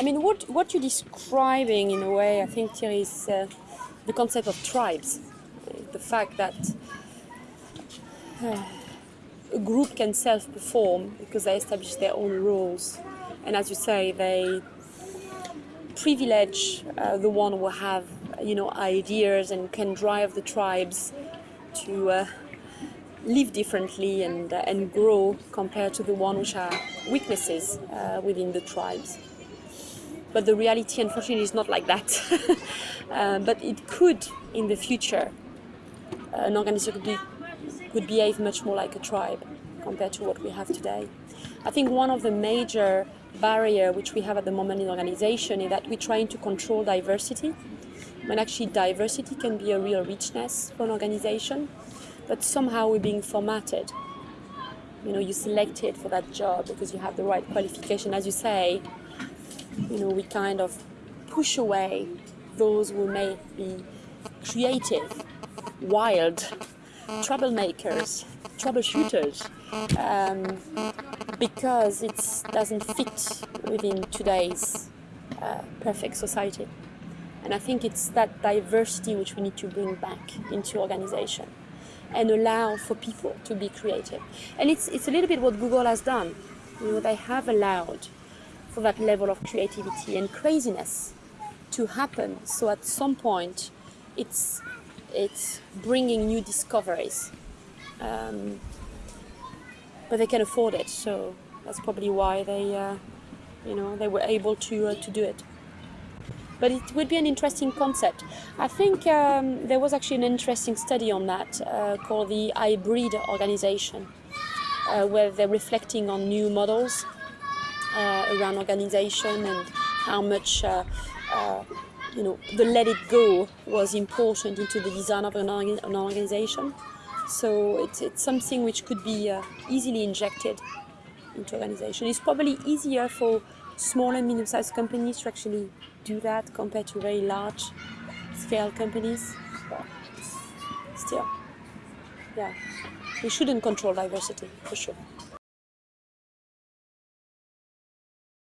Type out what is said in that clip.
I mean, what, what you're describing in a way, I think, Thierry, is uh, the concept of tribes. The fact that uh, a group can self-perform because they establish their own rules. And as you say, they privilege uh, the one who have, you know, ideas and can drive the tribes to uh, live differently and, uh, and grow compared to the one which are weaknesses uh, within the tribes. But the reality, unfortunately, is not like that. Uh, but it could, in the future, an organization could, be, could behave much more like a tribe compared to what we have today. I think one of the major barrier which we have at the moment in organization is that we're trying to control diversity when actually diversity can be a real richness for an organization but somehow we're being formatted you know you're selected for that job because you have the right qualification as you say you know we kind of push away those who may be creative wild troublemakers troubleshooters um, because it doesn't fit within today's uh, perfect society. And I think it's that diversity which we need to bring back into organization and allow for people to be creative. And it's, it's a little bit what Google has done. You know, they have allowed for that level of creativity and craziness to happen. So at some point, it's, it's bringing new discoveries. Um, but they can afford it. So that's probably why they, uh, you know, they were able to uh, to do it. But it would be an interesting concept. I think um, there was actually an interesting study on that uh, called the hybrid organization, uh, where they're reflecting on new models around organization and how much uh, you know, the let it go was important into the design of an, an organization. So it's, it's something which could be uh, easily injected into organization. It's probably easier for small and medium-sized companies to actually do that compared to very large scale companies. But still, yeah, we shouldn't control diversity for sure.